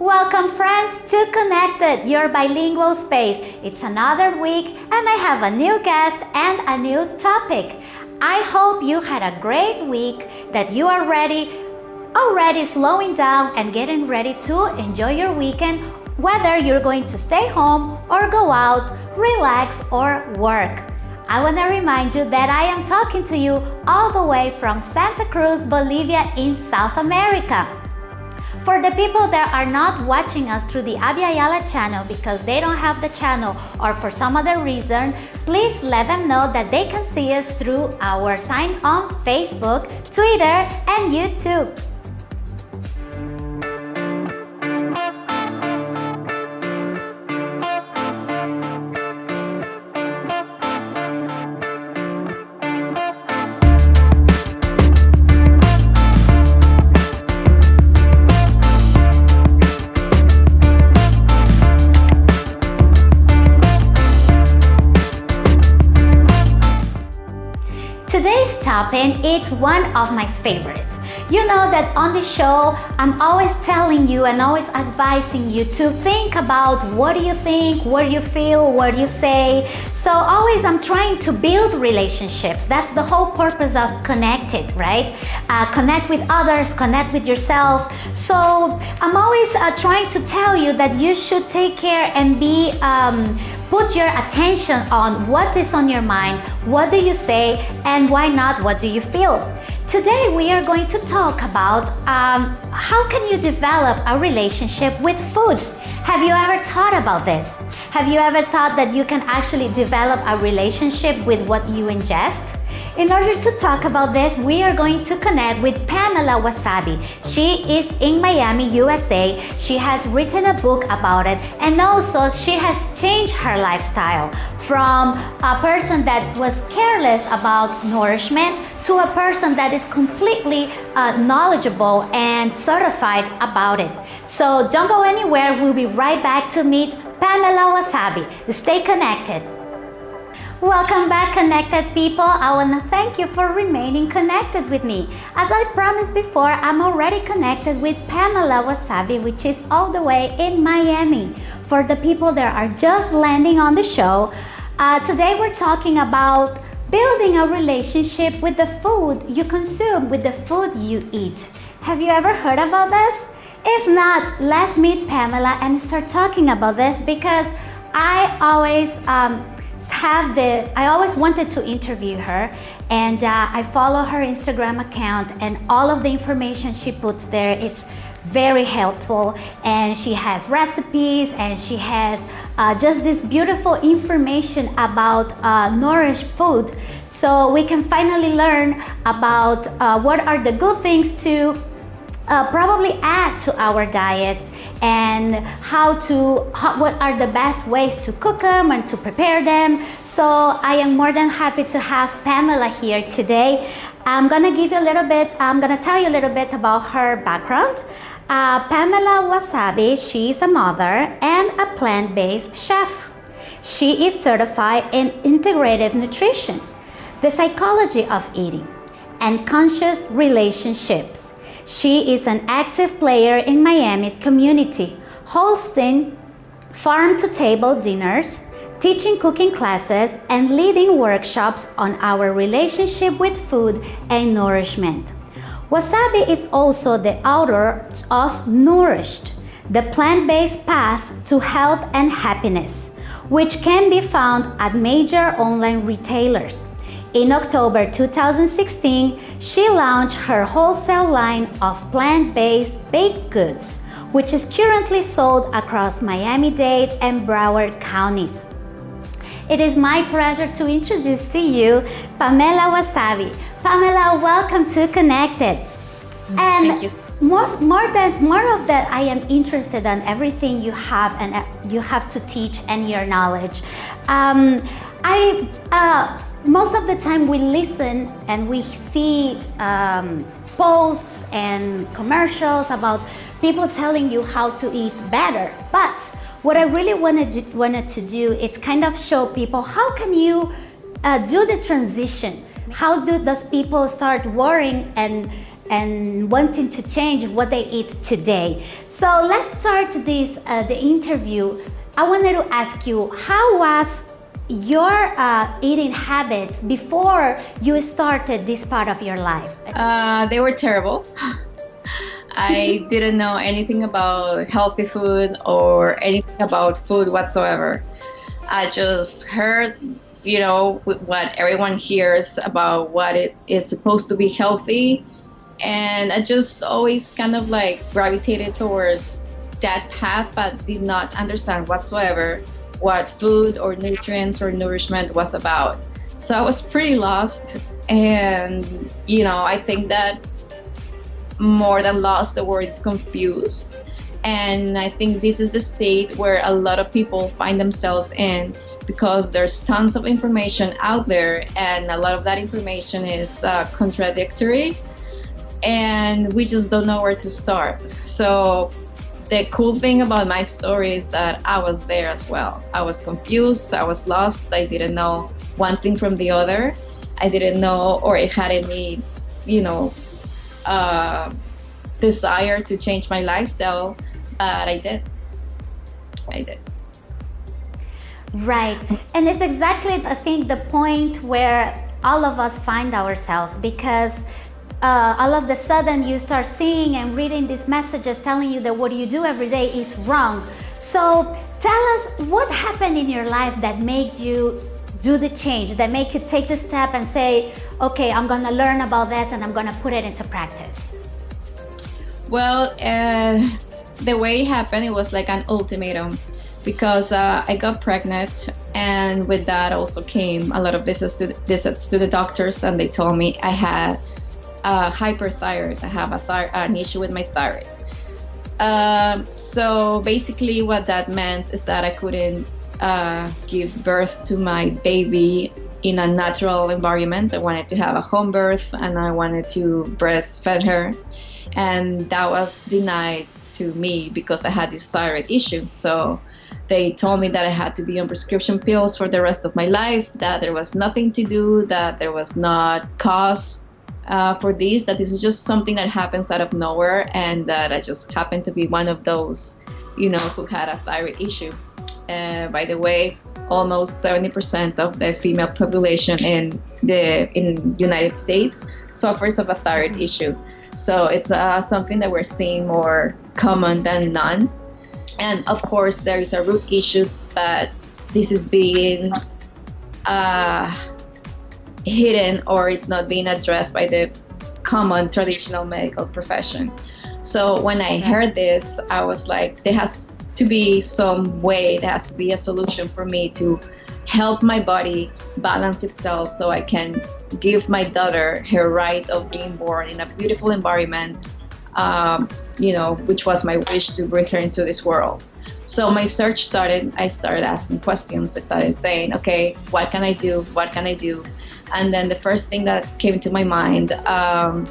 Welcome friends to Connected, your bilingual space. It's another week and I have a new guest and a new topic. I hope you had a great week, that you are ready, already slowing down and getting ready to enjoy your weekend, whether you're going to stay home or go out, relax or work. I want to remind you that I am talking to you all the way from Santa Cruz, Bolivia in South America. For the people that are not watching us through the Abya Yala channel because they don't have the channel or for some other reason, please let them know that they can see us through our sign on Facebook, Twitter, and YouTube. Topic is one of my favorites. You know that on the show, I'm always telling you and always advising you to think about what do you think, what do you feel, what do you say. So always I'm trying to build relationships. That's the whole purpose of connected, right? Uh, connect with others, connect with yourself. So I'm always uh, trying to tell you that you should take care and be um, Put your attention on what is on your mind, what do you say, and why not, what do you feel? Today we are going to talk about um, how can you develop a relationship with food. Have you ever thought about this? Have you ever thought that you can actually develop a relationship with what you ingest? In order to talk about this, we are going to connect with Pamela Wasabi. She is in Miami, USA. She has written a book about it and also she has changed her lifestyle from a person that was careless about nourishment to a person that is completely uh, knowledgeable and certified about it. So don't go anywhere. We'll be right back to meet Pamela Wasabi. Stay connected. Welcome back connected people. I want to thank you for remaining connected with me. As I promised before, I'm already connected with Pamela Wasabi which is all the way in Miami. For the people that are just landing on the show, uh, today we're talking about building a relationship with the food you consume, with the food you eat. Have you ever heard about this? If not, let's meet Pamela and start talking about this because I always um, have the, I always wanted to interview her and uh, I follow her Instagram account and all of the information she puts there, it's very helpful and she has recipes and she has uh, just this beautiful information about uh, nourished food. So we can finally learn about uh, what are the good things to uh, probably add to our diets and how to how, what are the best ways to cook them and to prepare them. So I am more than happy to have Pamela here today. I'm gonna give you a little bit I'm gonna tell you a little bit about her background uh, Pamela Wasabi she is a mother and a plant-based chef she is certified in integrative nutrition the psychology of eating and conscious relationships she is an active player in Miami's community, hosting farm-to-table dinners, teaching cooking classes, and leading workshops on our relationship with food and nourishment. Wasabi is also the author of Nourished, the plant-based path to health and happiness, which can be found at major online retailers. In October 2016, she launched her wholesale line of plant-based baked goods, which is currently sold across Miami-Dade and Broward counties. It is my pleasure to introduce to you Pamela Wasabi. Pamela, welcome to Connected. And more, more than more of that, I am interested in everything you have and uh, you have to teach and your knowledge. Um, I uh, most of the time we listen and we see um, posts and commercials about people telling you how to eat better. But what I really wanted, wanted to do is kind of show people how can you uh, do the transition? How do those people start worrying and and wanting to change what they eat today. So let's start this uh, the interview. I wanted to ask you, how was your uh, eating habits before you started this part of your life? Uh, they were terrible. I didn't know anything about healthy food or anything about food whatsoever. I just heard, you know, what everyone hears about what it is supposed to be healthy. And I just always kind of like gravitated towards that path, but did not understand whatsoever what food or nutrients or nourishment was about. So I was pretty lost. And, you know, I think that more than lost, the word is confused. And I think this is the state where a lot of people find themselves in because there's tons of information out there, and a lot of that information is uh, contradictory, and we just don't know where to start. So, the cool thing about my story is that I was there as well. I was confused, I was lost, I didn't know one thing from the other. I didn't know, or it had any, you know, uh, desire to change my lifestyle, but I did. I did. Right. And it's exactly, I think, the point where all of us find ourselves because uh, all of a sudden you start seeing and reading these messages telling you that what you do every day is wrong. So tell us what happened in your life that made you do the change, that make you take the step and say, okay, I'm going to learn about this and I'm going to put it into practice? Well, uh, the way it happened, it was like an ultimatum because uh, I got pregnant, and with that also came a lot of visits to, visits to the doctors, and they told me I had hyperthyroid. I have a thy- an issue with my thyroid. Um, so basically, what that meant is that I couldn't uh, give birth to my baby in a natural environment. I wanted to have a home birth and I wanted to breastfeed her. And that was denied to me because I had this thyroid issue. So they told me that I had to be on prescription pills for the rest of my life, that there was nothing to do, that there was not cause uh, for this, that this is just something that happens out of nowhere, and that I just happened to be one of those, you know, who had a thyroid issue. Uh, by the way, almost 70% of the female population in the in United States suffers of a thyroid issue. So it's uh, something that we're seeing more common than none. And of course, there is a root issue, but this is being uh, hidden or it's not being addressed by the common traditional medical profession. So when I heard this, I was like, there has to be some way, there has to be a solution for me to help my body balance itself so I can give my daughter her right of being born in a beautiful environment, um, you know, which was my wish to bring her into this world. So my search started, I started asking questions. I started saying, okay, what can I do? What can I do? And then the first thing that came to my mind um,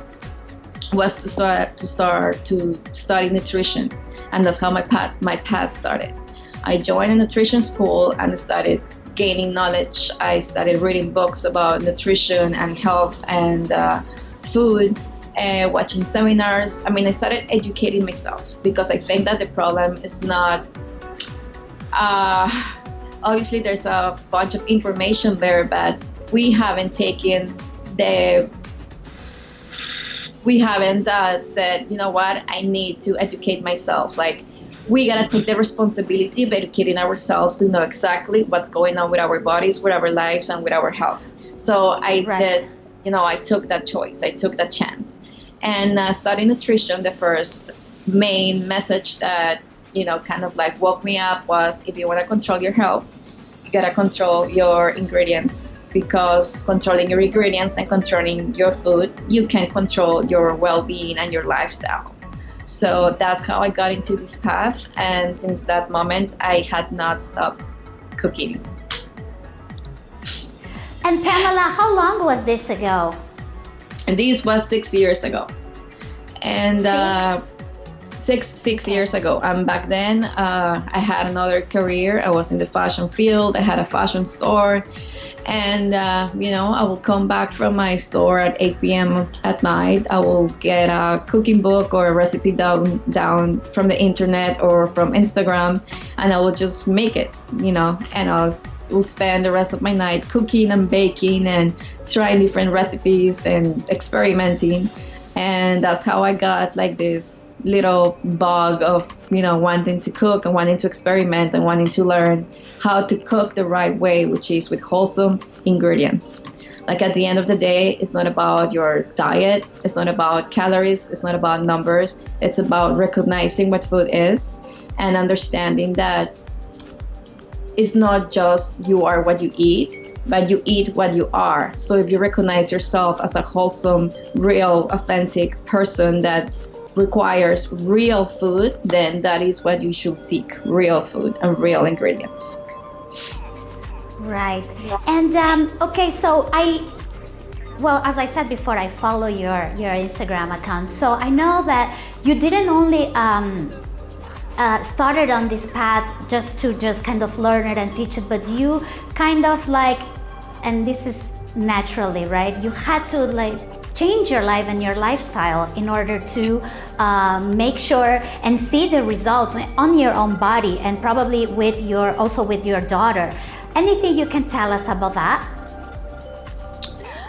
was to start to start to study nutrition and that's how my path my path started. I joined a nutrition school and started gaining knowledge. I started reading books about nutrition and health and uh, food, and watching seminars. I mean, I started educating myself because I think that the problem is not. Uh, obviously, there's a bunch of information there, but we haven't taken the we haven't uh, said, you know what, I need to educate myself. Like, we gotta take the responsibility of educating ourselves to know exactly what's going on with our bodies, with our lives, and with our health. So I right. did, you know, I took that choice, I took that chance. And uh, studying nutrition, the first main message that, you know, kind of like woke me up was if you wanna control your health, you gotta control your ingredients because controlling your ingredients and controlling your food, you can control your well being and your lifestyle. So that's how I got into this path. And since that moment, I had not stopped cooking. And Pamela, how long was this ago? And this was six years ago. And six, uh, six six years ago. And back then, uh, I had another career. I was in the fashion field. I had a fashion store, and uh, you know, I will come back from my store at 8 p.m. at night. I will get a cooking book or a recipe down down from the internet or from Instagram, and I will just make it. You know, and I'll will spend the rest of my night cooking and baking and trying different recipes and experimenting. And that's how i got like this little bug of you know wanting to cook and wanting to experiment and wanting to learn how to cook the right way which is with wholesome ingredients. Like at the end of the day it's not about your diet it's not about calories it's not about numbers it's about recognizing what food is and understanding that it's not just you are what you eat but you eat what you are. So if you recognize yourself as a wholesome, real, authentic person that requires real food, then that is what you should seek real food and real ingredients. Right. And um, okay, so I, well, as I said before, I follow your, your Instagram account. So I know that you didn't only um, uh, started on this path just to just kind of learn it and teach it, but you kind of like and this is naturally, right? You had to like change your life and your lifestyle in order to uh, make sure and see the results on your own body and probably with your also with your daughter. Anything you can tell us about that?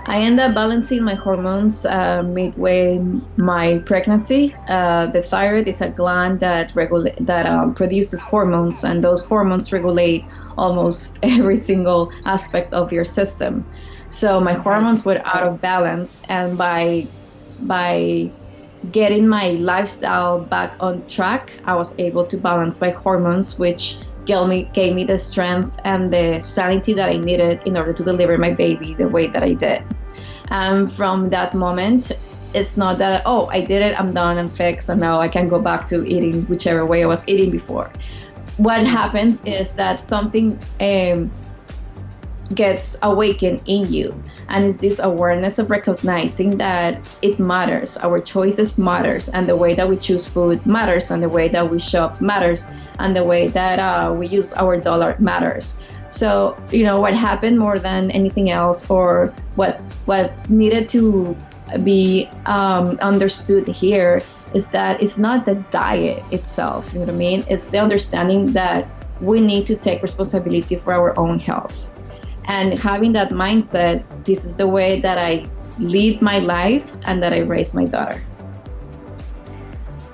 I end up balancing my hormones uh, midway my pregnancy. Uh, the thyroid is a gland that regulate that um, produces hormones, and those hormones regulate almost every single aspect of your system. So my hormones were out of balance, and by by getting my lifestyle back on track, I was able to balance my hormones, which gave me, gave me the strength and the sanity that I needed in order to deliver my baby the way that I did. And from that moment, it's not that, oh, I did it, I'm done, I'm fixed, and now I can go back to eating whichever way I was eating before. What happens is that something um, gets awakened in you and it's this awareness of recognizing that it matters our choices matters and the way that we choose food matters and the way that we shop matters and the way that uh, we use our dollar matters so you know what happened more than anything else or what what's needed to be um, understood here is that it's not the diet itself you know what i mean? It's the understanding that we need to take responsibility for our own health. And having that mindset this is the way that i lead my life and that i raise my daughter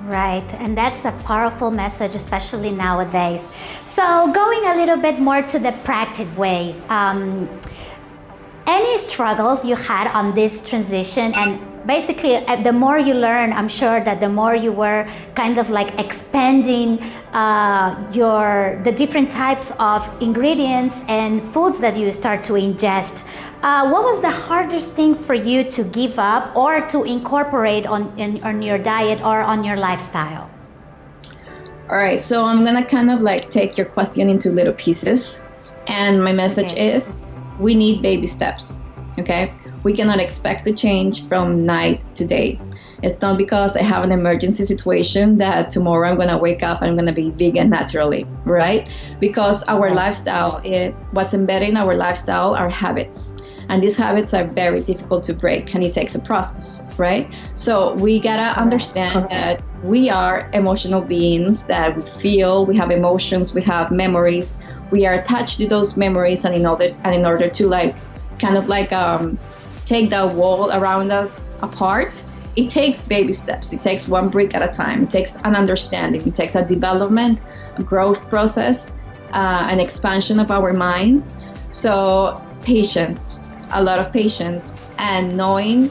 right and that's a powerful message especially nowadays. So going a little bit more to the practice way um, any struggles you had on this transition and basically uh, the more you learn i'm sure that the more you were kind of like expanding uh, your the different types of ingredients and foods that you start to ingest uh, what was the hardest thing for you to give up or to incorporate on, in, on your diet or on your lifestyle all right so i'm gonna kind of like take your question into little pieces and my message okay. is we need baby steps okay we cannot expect to change from night to day. It's not because I have an emergency situation that tomorrow I'm gonna wake up and I'm gonna be vegan naturally, right? Because our lifestyle, it, what's embedded in our lifestyle are habits. And these habits are very difficult to break and it takes a process, right? So we gotta understand that we are emotional beings that we feel, we have emotions, we have memories, we are attached to those memories and in order and in order to like kind of like um take the wall around us apart, it takes baby steps. It takes one brick at a time. It takes an understanding. It takes a development, a growth process, uh, an expansion of our minds. So, patience, a lot of patience, and knowing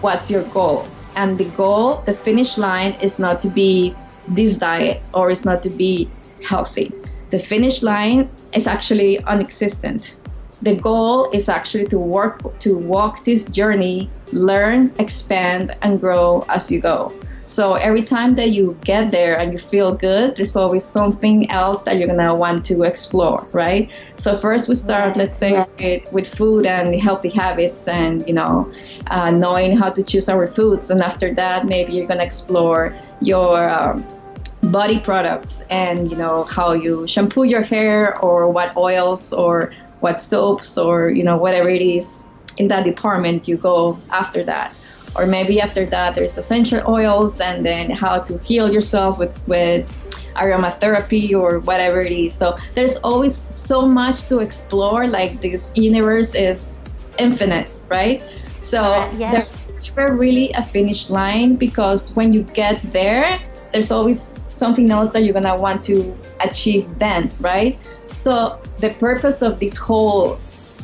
what's your goal. And the goal, the finish line, is not to be this diet or is not to be healthy. The finish line is actually unexistent the goal is actually to work to walk this journey learn expand and grow as you go. So every time that you get there and you feel good, there's always something else that you're gonna want to explore, right? So first we start, let's say, with, with food and healthy habits, and you know, uh, knowing how to choose our foods, and after that, maybe you're gonna explore your um, body products and you know how you shampoo your hair or what oils or what soaps or you know whatever it is in that department you go after that. Or maybe after that there's essential oils and then how to heal yourself with with aromatherapy or whatever it is. So there's always so much to explore like this universe is infinite right? So uh, yes. there's never really a finish line because when you get there there's always something else that you're gonna want to achieve then right so the purpose of this whole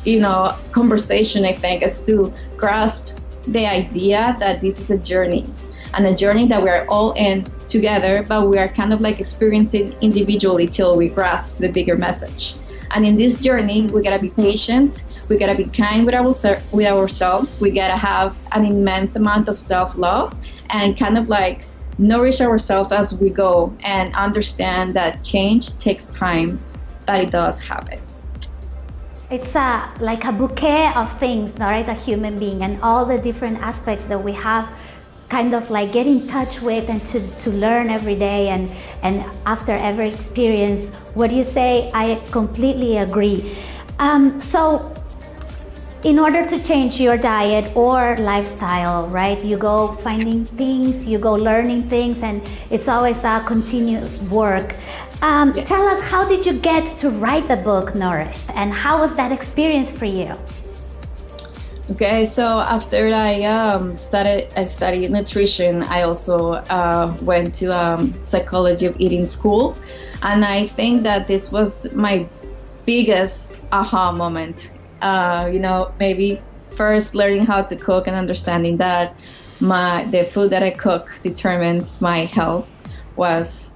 you know conversation i think is to grasp the idea that this is a journey and a journey that we are all in together, but we are kind of like experiencing individually till we grasp the bigger message. And in this journey, we gotta be patient. We gotta be kind with, our, with ourselves. We gotta have an immense amount of self love and kind of like nourish ourselves as we go and understand that change takes time, but it does happen it's a like a bouquet of things right a human being and all the different aspects that we have kind of like get in touch with and to, to learn every day and and after every experience. What do you say? I completely agree. Um, so in order to change your diet or lifestyle right you go finding things you go learning things and it's always a continued work um, yeah. Tell us, how did you get to write the book Nourished, and how was that experience for you? Okay, so after I um, started, I studied nutrition. I also uh, went to um, psychology of eating school, and I think that this was my biggest aha moment. Uh, you know, maybe first learning how to cook and understanding that my the food that I cook determines my health was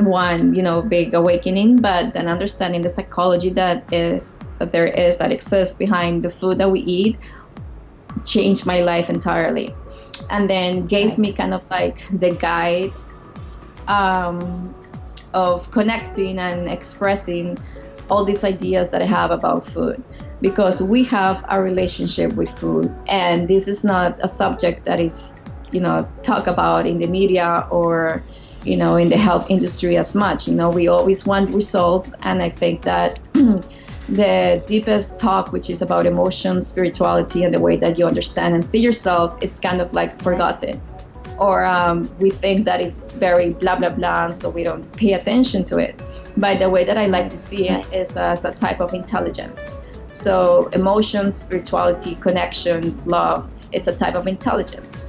one you know big awakening but then understanding the psychology that is that there is that exists behind the food that we eat changed my life entirely. And then gave me kind of like the guide um, of connecting and expressing all these ideas that I have about food. Because we have a relationship with food and this is not a subject that is you know talk about in the media or you know, in the health industry as much. You know, we always want results, and I think that the deepest talk, which is about emotion, spirituality, and the way that you understand and see yourself, it's kind of like forgotten. Or um, we think that it's very blah blah blah, and so we don't pay attention to it. But the way that I like to see it is as a type of intelligence. So emotions, spirituality, connection, love, it's a type of intelligence.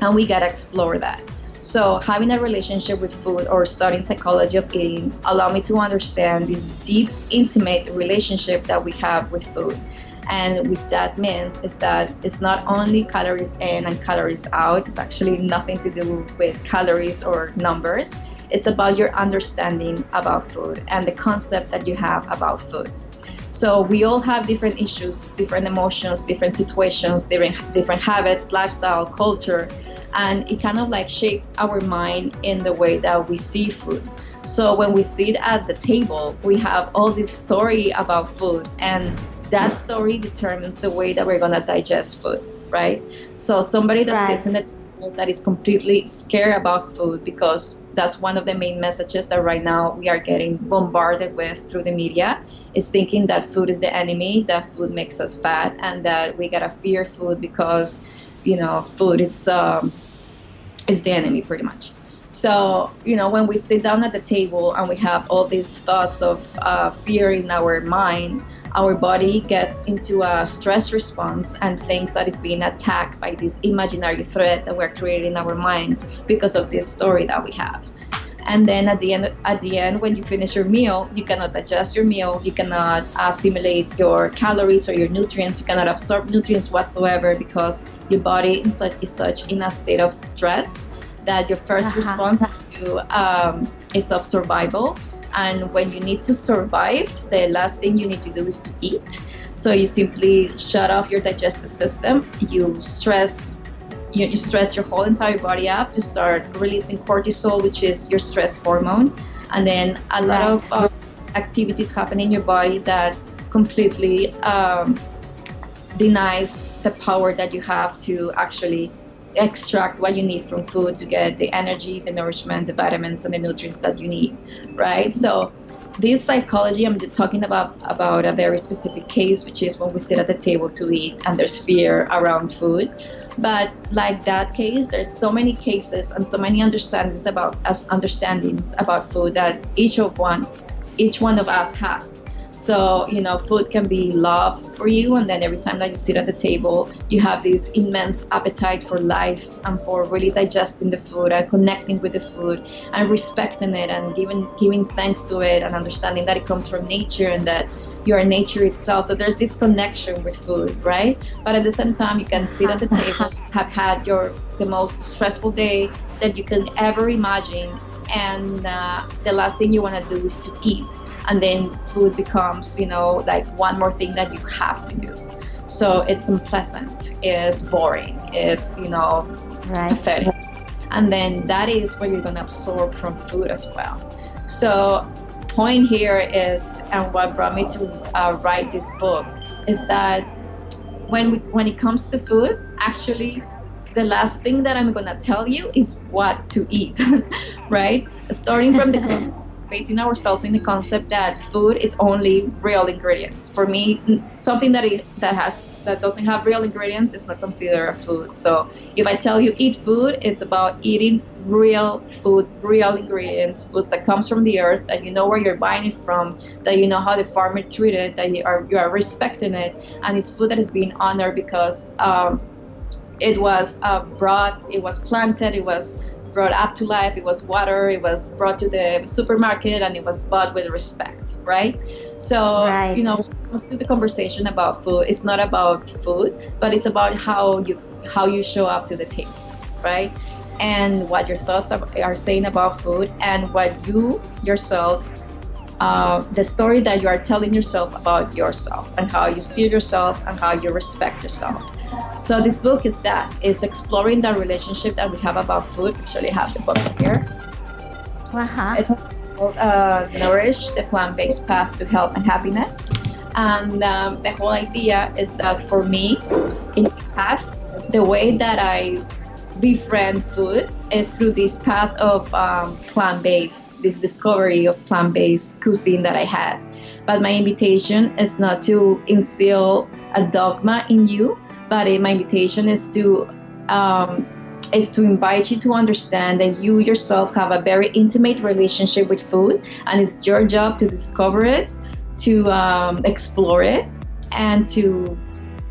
And we gotta explore that. So having a relationship with food or studying psychology of eating allowed me to understand this deep, intimate relationship that we have with food. And what that means is that it's not only calories in and calories out. It's actually nothing to do with calories or numbers. It's about your understanding about food and the concept that you have about food. So we all have different issues, different emotions, different situations, different different habits, lifestyle, culture, and it kind of like shaped our mind in the way that we see food. So when we sit at the table, we have all this story about food, and that story determines the way that we're gonna digest food, right? So somebody that right. sits in the table that is completely scared about food because that's one of the main messages that right now we are getting bombarded with through the media is thinking that food is the enemy, that food makes us fat, and that we gotta fear food because you know food is um, is the enemy pretty much. So, you know, when we sit down at the table and we have all these thoughts of uh, fear in our mind, our body gets into a stress response and thinks that it's being attacked by this imaginary threat that we're creating in our minds because of this story that we have. And then at the end, at the end, when you finish your meal, you cannot digest your meal. You cannot assimilate your calories or your nutrients. You cannot absorb nutrients whatsoever because your body is such, is such in a state of stress that your 1st uh-huh. response is to um, is of survival. And when you need to survive, the last thing you need to do is to eat. So you simply shut off your digestive system. You stress you, you stress your whole entire body up. You start releasing cortisol, which is your stress hormone, and then a lot right. of uh, activities happen in your body that completely um, denies the power that you have to actually extract what you need from food to get the energy, the nourishment, the vitamins, and the nutrients that you need, right? So this psychology i'm talking about about a very specific case which is when we sit at the table to eat and there's fear around food. But like that case there's so many cases and so many understandings about us understandings about food that each of one each one of us has so, you know, food can be love for you, and then every time that you sit at the table, you have this immense appetite for life and for really digesting the food and connecting with the food and respecting it and giving giving thanks to it and understanding that it comes from nature and that you are nature itself. So there's this connection with food, right? But at the same time, you can sit at the table, have had your the most stressful day that you can ever imagine, and uh, the last thing you want to do is to eat and then food becomes you know like one more thing that you have to do. So it's unpleasant it's boring it's you know right. pathetic. And then that is what you're going to absorb from food as well. So point here is and what brought me to uh, write this book is that when we, when it comes to food actually the last thing that i'm going to tell you is what to eat right starting from the basing ourselves in the concept that food is only real ingredients. For me, something that it, that has that doesn't have real ingredients is not considered a food. So if I tell you eat food, it's about eating real food, real ingredients, food that comes from the earth, that you know where you're buying it from, that you know how the farmer treated, it, that you are you are respecting it, and it's food that is being honored because um, it was uh, brought, it was planted, it was brought up to life. It was water. It was brought to the supermarket, and it was bought with respect, right? So right. you know, comes to the conversation about food, it's not about food, but it's about how you how you show up to the table, right? And what your thoughts are, are saying about food, and what you yourself uh, the story that you are telling yourself about yourself and how you see yourself and how you respect yourself. So this book is that it's exploring the relationship that we have about food. Actually, I have the book here. Uh-huh. It's called uh, Nourish: The Plant-Based Path to Health and Happiness. And um, the whole idea is that for me, in the past, the way that I befriend food is through this path of um, plant-based, this discovery of plant-based cuisine that I had. But my invitation is not to instill a dogma in you, but my invitation is to um, is to invite you to understand that you yourself have a very intimate relationship with food, and it's your job to discover it, to um, explore it, and to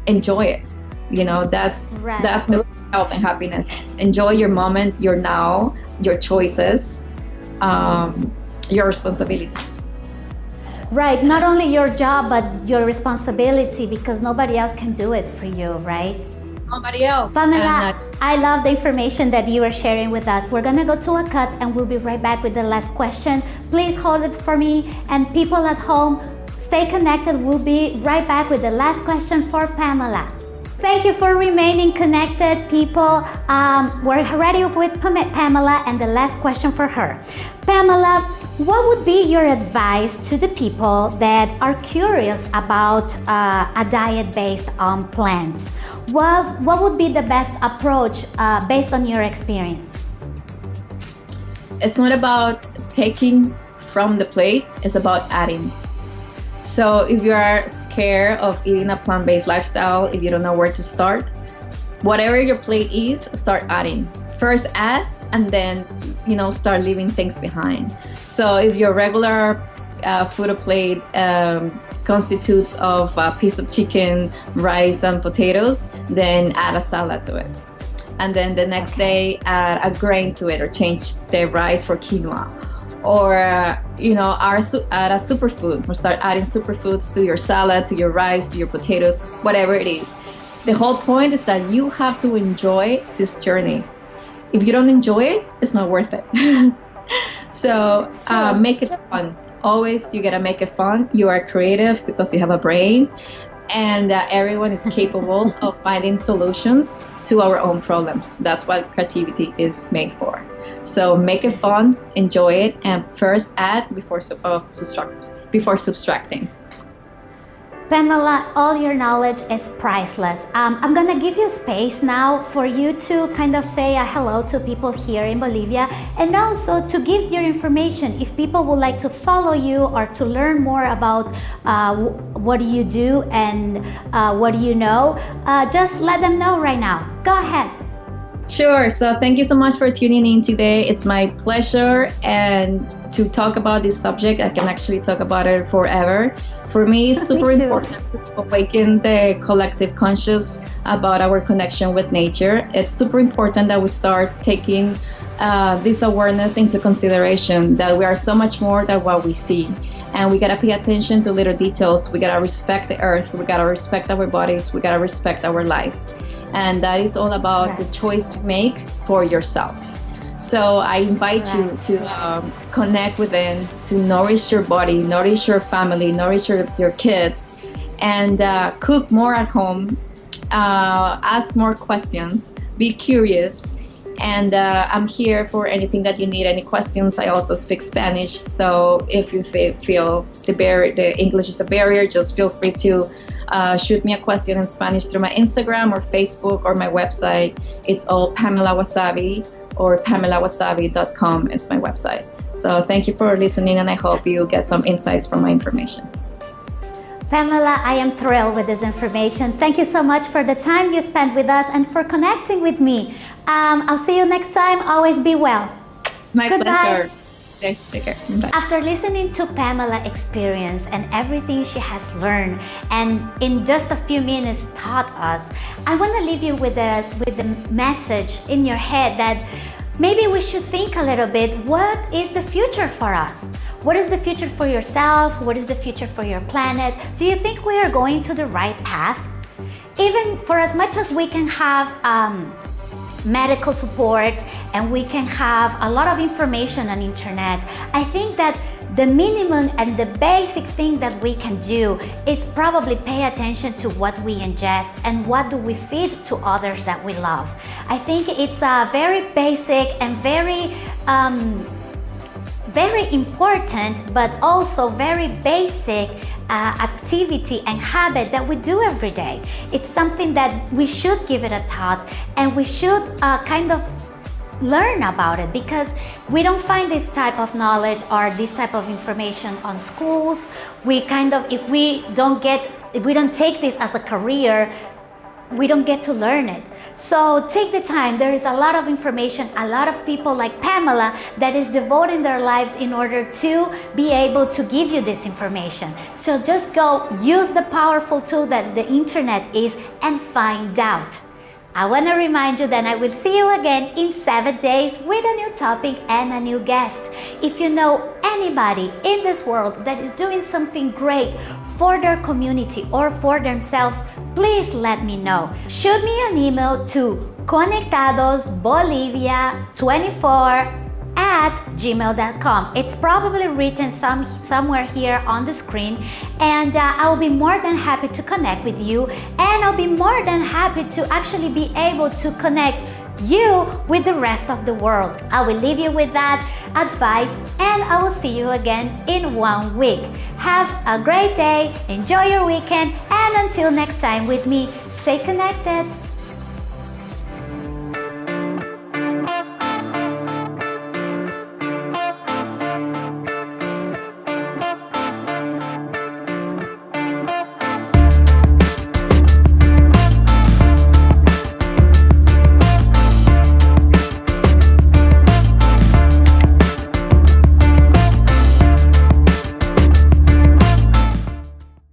enjoy it. You know, that's right. that's the health and happiness. Enjoy your moment, your now, your choices, um, your responsibilities. Right, not only your job, but your responsibility because nobody else can do it for you, right? Nobody else. Pamela, I love the information that you are sharing with us. We're gonna go to a cut and we'll be right back with the last question. Please hold it for me and people at home, stay connected. We'll be right back with the last question for Pamela. Thank you for remaining connected, people. Um, we're ready with Pamela and the last question for her. Pamela, what would be your advice to the people that are curious about uh, a diet based on plants? What, what would be the best approach uh, based on your experience? It's not about taking from the plate, it's about adding. So if you are scared of eating a plant-based lifestyle, if you don't know where to start, whatever your plate is, start adding. First add and then you know start leaving things behind. So if your regular uh, food plate um, constitutes of a piece of chicken, rice, and potatoes, then add a salad to it. And then the next day, add a grain to it or change the rice for quinoa or you know add a superfood or start adding superfoods to your salad to your rice to your potatoes whatever it is. The whole point is that you have to enjoy this journey. If you don't enjoy it it's not worth it. So uh, make it fun. Always you gotta make it fun. You are creative because you have a brain and uh, everyone is capable of finding solutions to our own problems. That's what creativity is made for. So make it fun, enjoy it, and first add before uh, subtract, before subtracting. Pamela, all your knowledge is priceless. Um, I'm gonna give you space now for you to kind of say a hello to people here in Bolivia and also to give your information. If people would like to follow you or to learn more about uh, what do you do and uh, what do you know, uh, just let them know right now. Go ahead. Sure. So thank you so much for tuning in today. It's my pleasure and to talk about this subject. I can actually talk about it forever. For me, it's super me important to awaken the collective conscious about our connection with nature. It's super important that we start taking uh, this awareness into consideration that we are so much more than what we see. And we gotta pay attention to little details. We gotta respect the earth. We gotta respect our bodies. We gotta respect our life and that is all about right. the choice to make for yourself. So I invite you to um, connect within, to nourish your body, nourish your family, nourish your, your kids, and uh, cook more at home, uh, ask more questions, be curious. And uh, I'm here for anything that you need, any questions. I also speak Spanish, so if you feel the, bar- the English is a barrier, just feel free to uh, shoot me a question in Spanish through my Instagram or Facebook or my website. It's all Pamela Wasabi or PamelaWasabi.com. It's my website. So thank you for listening, and I hope you get some insights from my information. Pamela, I am thrilled with this information. Thank you so much for the time you spent with us and for connecting with me. Um, I'll see you next time. Always be well. My Goodbye. pleasure. Okay, take care. After listening to Pamela experience and everything she has learned and in just a few minutes taught us, I want to leave you with a with the message in your head that maybe we should think a little bit what is the future for us? What is the future for yourself? What is the future for your planet? Do you think we are going to the right path? Even for as much as we can have um, medical support and we can have a lot of information on internet. I think that the minimum and the basic thing that we can do is probably pay attention to what we ingest and what do we feed to others that we love. I think it's a very basic and very um, very important but also very basic uh, activity and habit that we do every day. It's something that we should give it a thought and we should uh, kind of learn about it because we don't find this type of knowledge or this type of information on schools. We kind of, if we don't get, if we don't take this as a career, we don't get to learn it. So take the time. There is a lot of information, a lot of people like Pamela that is devoting their lives in order to be able to give you this information. So just go use the powerful tool that the internet is and find out. I want to remind you that I will see you again in seven days with a new topic and a new guest. If you know anybody in this world that is doing something great for their community or for themselves, please let me know. Shoot me an email to conectadosbolivia24 at gmail.com. It's probably written some somewhere here on the screen and uh, I'll be more than happy to connect with you and I'll be more than happy to actually be able to connect you with the rest of the world. I will leave you with that advice and I will see you again in one week. Have a great day, enjoy your weekend and until next time with me, stay connected.